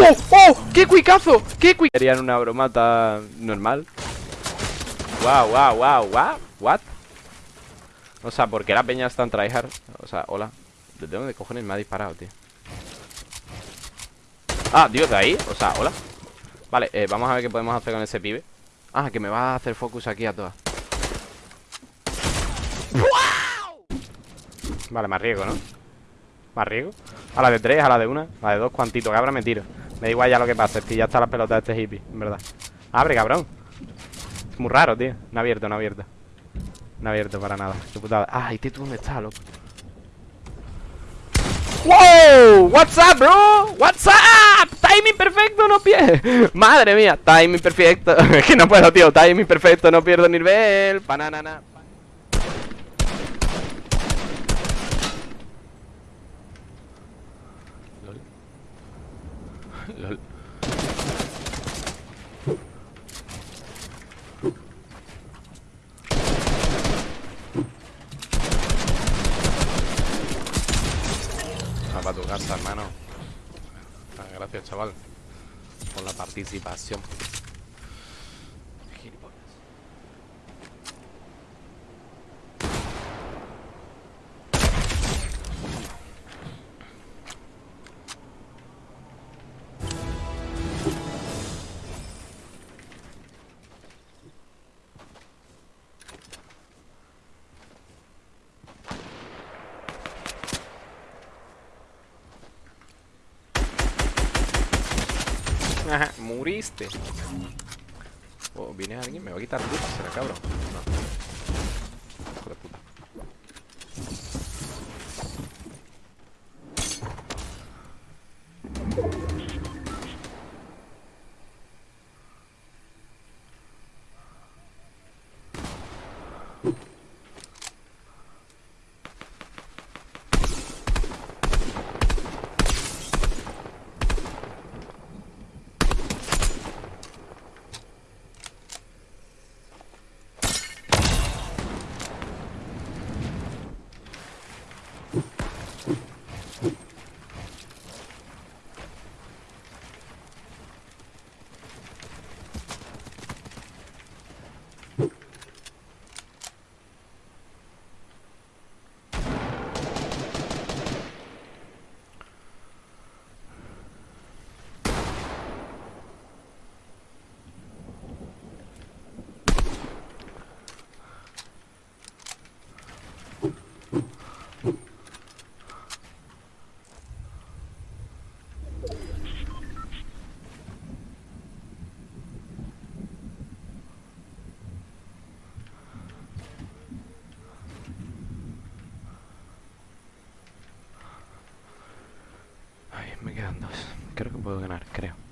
¡Oh! ¡Oh! ¡Qué cuicazo! ¡Qué cuicazo! Querían una bromata normal Wow, wow, wow, wow What? O sea, ¿por qué la peña está en tryhard? O sea, hola ¿De dónde cojones me ha disparado, tío? Ah, Dios, de ahí O sea, hola Vale, eh, vamos a ver qué podemos hacer con ese pibe Ah, que me va a hacer focus aquí a todas Vale, más riesgo, ¿no? Más riesgo A la de tres, a la de una A la de dos, cuantito, cabra, me tiro Me da igual ya lo que pase, tío Ya está la pelota de este hippie, en verdad. Abre, cabrón. Es muy raro, tío. No abierto, no abierto. No abierto para nada Qué putada. Ah, ¿y tú dónde está, loco? ¡Wow! What's up, bro? What's up? Timing perfecto, no pierdo Madre mía, timing perfecto. Es que no puedo, tío. Timing perfecto, no pierdo nivel. Pananana LOL. Ah, para tu casa, hermano. Ah, gracias, chaval. Por la participación. Ajá, muriste. Oh, viene alguien, me va a quitar luz, será cabrón. No. Hijo de puta. Ay, me Creo que puedo ganar, creo.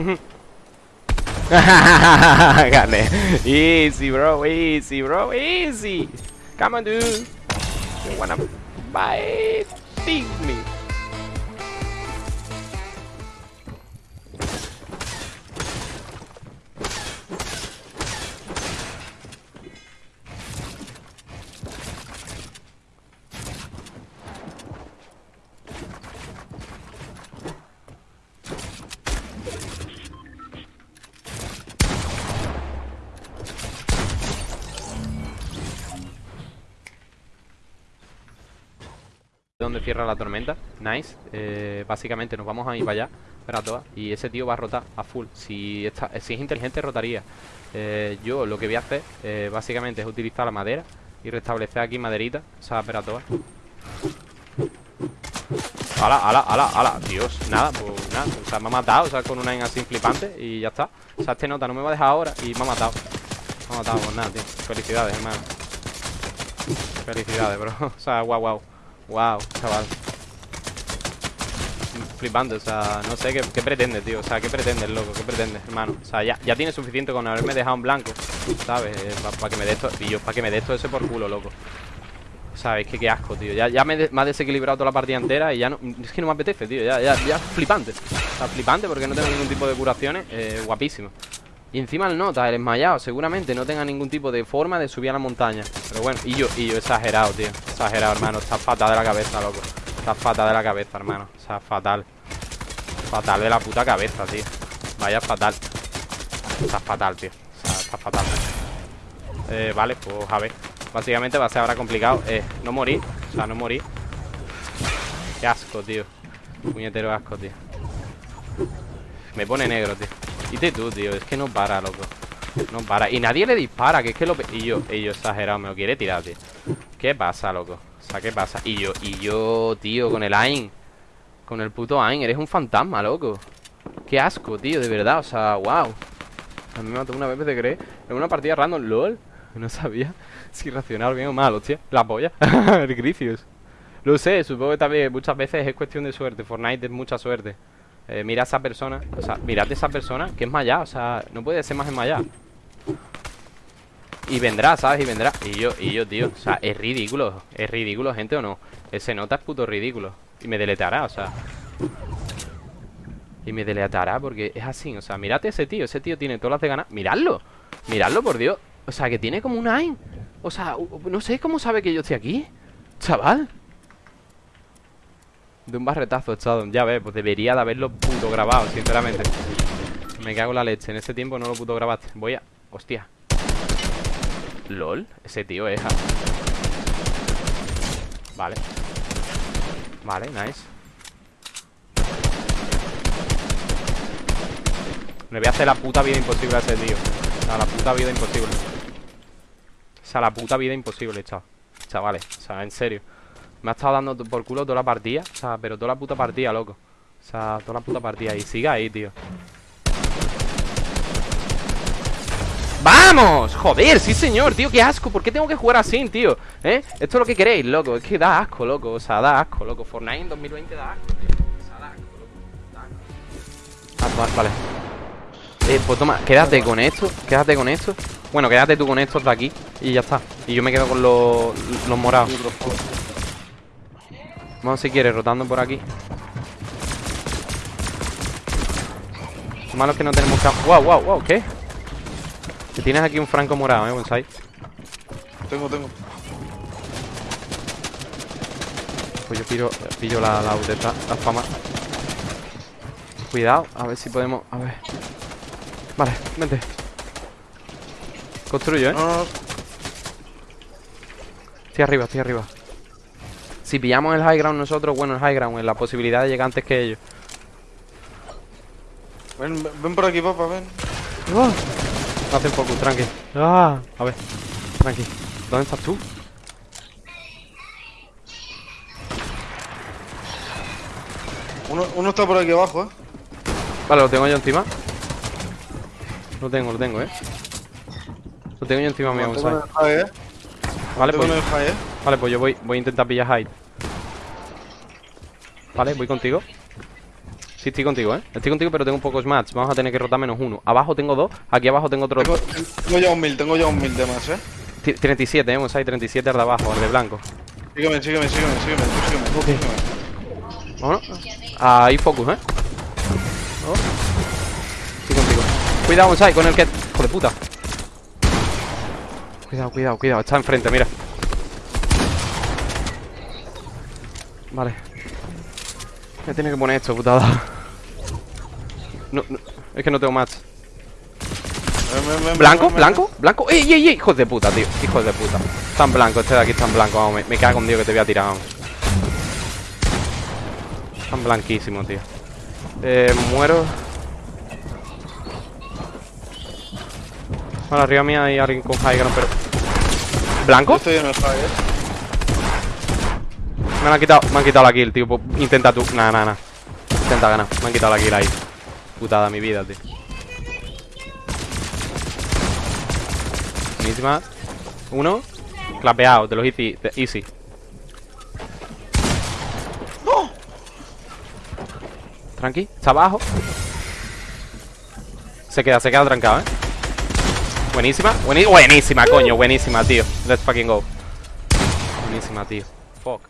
Mm-hmm. Gané. Easy, bro. Easy, bro. Easy. Come on, dude. You wanna bite me? Cierra la tormenta. Nice. Eh, Básicamente nos vamos a ir para allá Para todas. Y ese tío va a rotar a full. Si, está, si es inteligente rotaría. Eh, Yo lo que voy a hacer eh, Básicamente es utilizar la madera Y restablecer aquí maderita. O sea, para todas. Ala, ala, ala, ala. Dios, nada, pues nada. O sea, me ha matado, o sea, con una en así flipante Y ya está. O sea, este nota no me va a dejar ahora Y me ha matado. No ha matado por nada, tío. Felicidades, hermano. Felicidades, bro. O sea, guau, guau. Guau, chaval. Flipante, o sea, no sé qué, pretende, tío. O sea, qué pretende loco, qué pretende, hermano. O sea, ya, ya tiene suficiente con haberme dejado en blanco, ¿sabes? Para que me dé esto. Y yo, para que me dé esto ese por culo, loco. ¿Sabes? Que qué asco, tío. Ya, ya me ha desequilibrado toda la partida entera y ya no. Es que no me apetece, tío. Ya, ya, ya flipante. O sea, flipante porque no tengo ningún tipo de curaciones. Eh, guapísimo. Y encima el nota, el esmayado, seguramente no tenga ningún tipo de forma de subir a la montaña. Pero bueno, y yo, y yo exagerado, tío. Exagerado, hermano. Está fatal de la cabeza, loco. Está fatal de la cabeza, hermano. O sea, fatal. Fatal de la puta cabeza, tío. Vaya fatal. Está fatal, tío. O sea, está fatal. Eh, vale, pues a ver. Básicamente va a ser ahora complicado. Eh, no morir. O sea, no morir. Qué asco, tío. Puñetero asco, tío. Me pone negro, tío. Y tú, tío. Es que no para, loco. No para. Y nadie le dispara, que es que lo... Y yo, y yo exagerado, me lo quiere tirar, tío. ¿Qué pasa, loco? O sea, ¿qué pasa? Y yo, y yo, tío, con el AIM. Con el puto AIM. Eres un fantasma, loco. Qué asco, tío, de verdad. O sea, wow. A mí me mató una vez de creer. En una partida random, LOL. No sabía si reaccionar bien o mal, hostia. La polla. el Gricius. Lo sé, supongo que también muchas veces es cuestión de suerte. Fortnite es mucha suerte. Eh, mira a esa persona. O sea, mirad a esa persona que es maya. O sea, no puede ser más enmayada. Y vendrá, ¿sabes? Y vendrá. Y yo, y yo, tío. O sea, es ridículo. Es ridículo, gente, o no. Ese nota es puto ridículo. Y me deletará, o sea. Y me deletará porque es así. O sea, mirad ese tío. Ese tío tiene todas las de ganas. Miradlo. Miradlo, por Dios. O sea, que tiene como un AIM. O sea, no sé cómo sabe que yo estoy aquí. Chaval. De un barretazo echado. Ya ves, pues debería de haberlo puto grabado, sinceramente. Me cago en la leche. En ese tiempo no lo puto grabaste. Voy a. Hostia. LOL. Ese tío es. ah. Vale. Vale, nice. Le voy a hacer la puta vida imposible a ese tío. O sea, la puta vida imposible. O sea, la puta vida imposible, chaval. Chavales, o sea, en serio. Me ha estado dando por culo toda la partida. O sea, pero toda la puta partida, loco. O sea, toda la puta partida. Y siga ahí, tío. ¡Vamos! Joder, sí señor, tío, qué asco ¿Por qué tengo que jugar así, tío? ¿Eh? Esto es lo que queréis, loco Es que da asco, loco O sea, da asco, loco Fortnite en 2020 da asco, tío O sea, da asco, loco Da asco. Ah, vale, vale Eh, pues toma, quédate con esto Quédate con esto Bueno, quédate tú con estos de aquí Y ya está Y yo me quedo con los, los morados Vamos si quieres, rotando por aquí Lo malo es que no tenemos campo Wow, wow, wow, ¿qué? Que tienes aquí un franco morado, eh, bonsai Tengo, tengo. Pues yo pillo, pillo la, la esta- la fama. Cuidado, a ver si podemos. A ver. Vale, vente. Construyo, eh. No, no, no. Estoy arriba, estoy arriba. Si pillamos el high ground nosotros, bueno, el high ground, en la posibilidad de llegar antes que ellos. Ven, por aquí, papá, ven. No hacen focus, tranqui. Ah, a ver, tranqui. ¿Dónde estás tú? Uno, uno está por aquí abajo, eh. Vale, lo tengo yo encima. Lo tengo, lo tengo, eh. Lo tengo yo encima mío, high, eh. Vale, pues. en el high, eh. Vale, pues yo voy, voy a intentar pillar hide. Vale, voy contigo. Sí, estoy contigo, ¿eh? Estoy contigo, pero tengo pocos match. Vamos a tener que rotar menos uno. Abajo tengo dos. Aquí abajo tengo otro. Tengo, tengo ya un mil, tengo ya un mil de más, eh. Ti- 37, ¿eh? Vamos ahí, 37 al de abajo, al de blanco. Sígueme, sígueme, sígueme, sígueme, sígueme. tú Ok. sígueme. Vámonos. Ahí focus, ¿eh? Oh. Estoy contigo. Cuidado, Bonsai, con el que... Hijo de puta. Cuidado, cuidado, cuidado. Está enfrente, mira. Vale. Me tiene que poner esto, putada. No, no, es que no tengo match. ¿Blanco? ¿Blanco? ¿Blanco? ¡Ey, ey, ey! Hijos de puta, tío. Hijos de puta. Están blanco, este de aquí está en blanco. Vamos, me, me cago en Dios que te voy a tirar, vamos. Están blanquísimos, tío. Eh, muero. Vale, arriba mía hay alguien con high ground, pero... Yo ¿Blanco? estoy en el high, eh. Me han quitado, me han quitado la kill, tío. Pues Intenta tú. Nah, nah, nah. Intenta ganar. Me han quitado la kill ahí. Putada mi vida, tío. Buenísima. Uno. Clapeado, de los de easy. Tranqui, está abajo. Se queda, se queda trancado, ¿eh? Buenísima, buenísima, coño, buenísima, tío. Let's fucking go. Buenísima, tío. Fuck.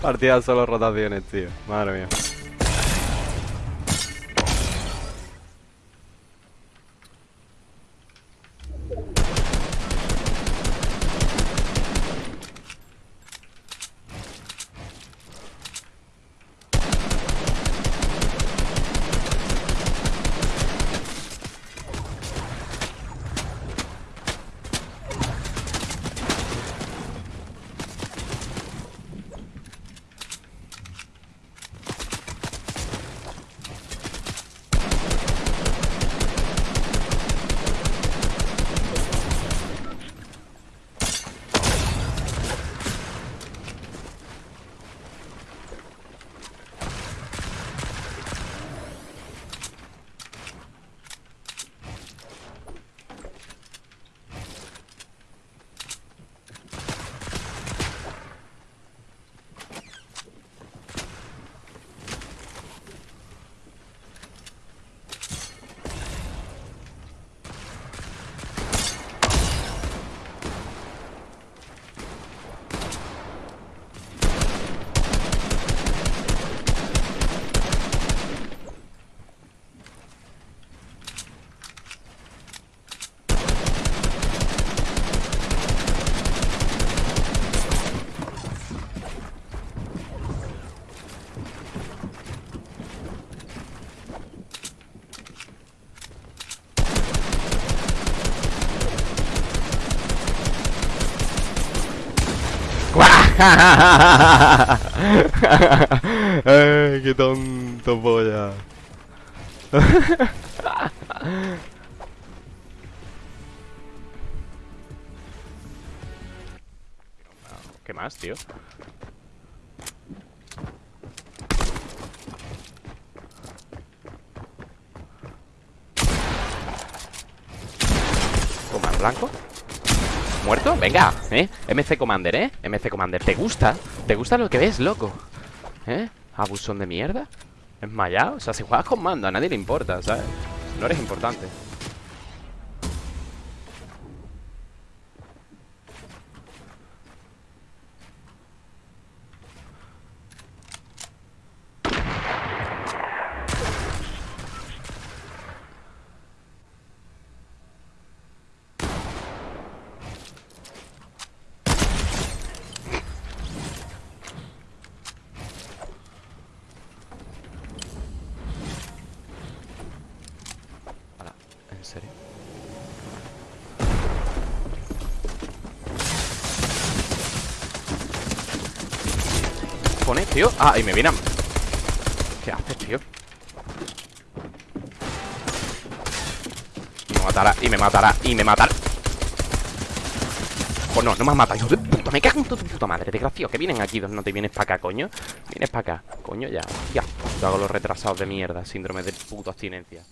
Partida solo rotaciones, tío. Madre mía. Ay, qué tonto polla. ¿Qué más, tío? ¿Toma blanco? ¿Muerto? Venga, ¿eh? MC Commander, ¿eh? MC Commander, ¿te gusta? ¿Te gusta lo que ves, loco? ¿Eh? ¿Abusón de mierda? ¿Esmayado? O sea, si juegas con mando a nadie le importa, ¿sabes? No eres importante Ahora, ¿en serio? Tío. Ah, y me viene a... ¿Qué haces, tío? Y me matará, y me matará, y me matará. Pues no, no me has matado, hijo de puta. Me cago en tu puta madre, desgraciado. Que vienen aquí, no te vienes para acá, coño. Vienes para acá, coño, ya. Ya, yo hago los retrasados de mierda Síndrome de puta abstinencia